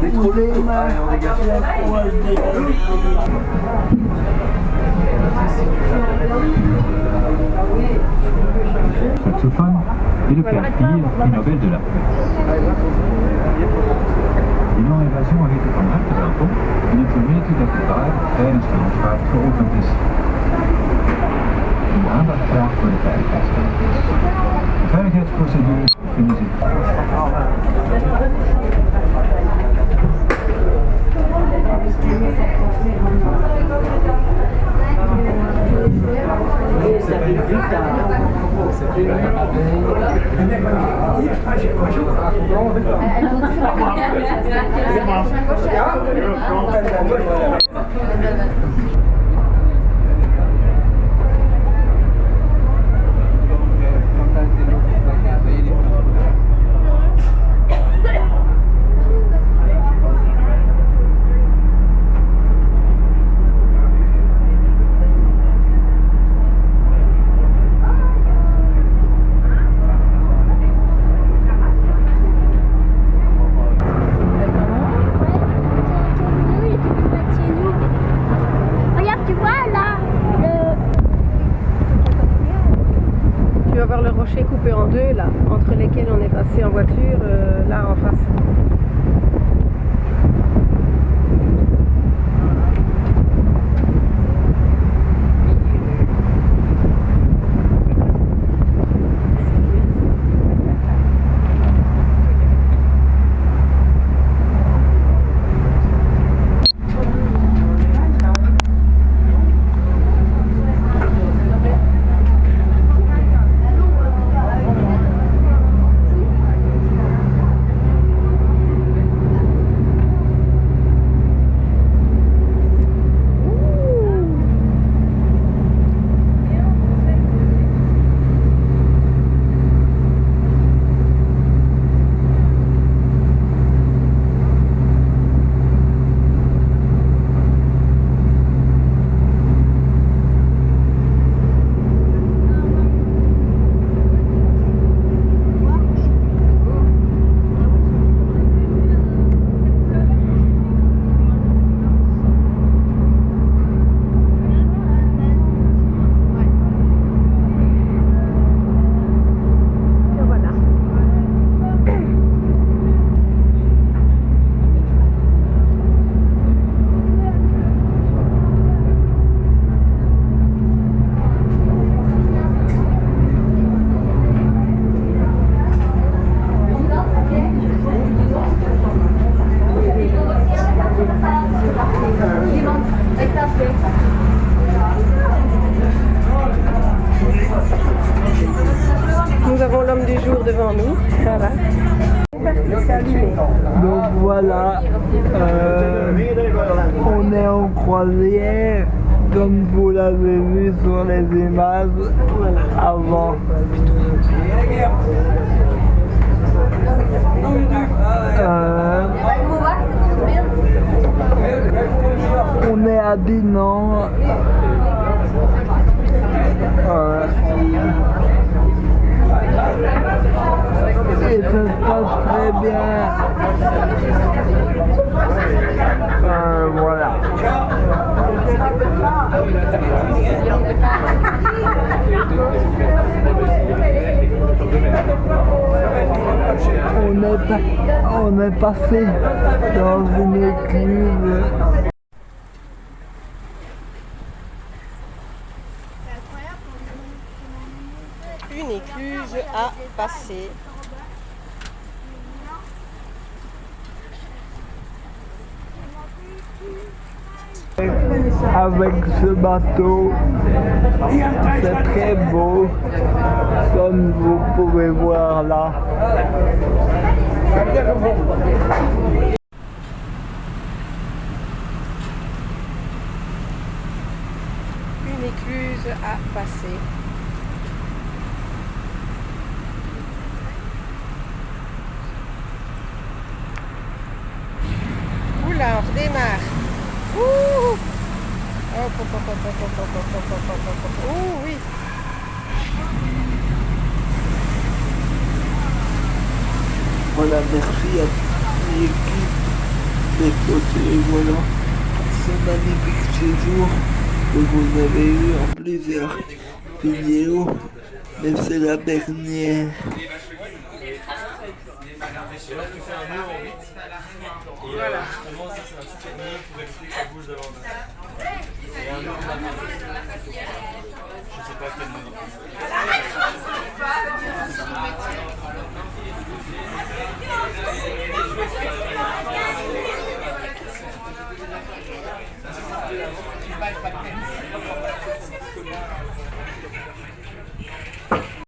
On est trop laid. Saxophone et le père Pierre, prix Nobel de la Une invasion avec le combat de l'impôt, une communauté de Cubaï, elle est en train de. Une pour le père Faire. Ja, en deux là, entre lesquels on est passé en voiture, euh, là en face. Devant nous. Voilà. Donc voilà, euh, on est en croisière, comme vous l'avez vu sur les images avant. Euh, on est à Dinan. Euh, ça se passe très bien. Euh, voilà. On est, on est passé dans une écluse. Une écluse à passer. Avec ce bateau. C'est très beau, comme vous pouvez voir là. Une écluse à passer. Oula, on redémarre. Ouh, oui. Voilà, merci à l'équipe des et voilà ce magnifique séjour que vous avez eu en plusieurs vidéos, mais c'est la dernière. Voilà. Je ne sais pas quel moment. Ah,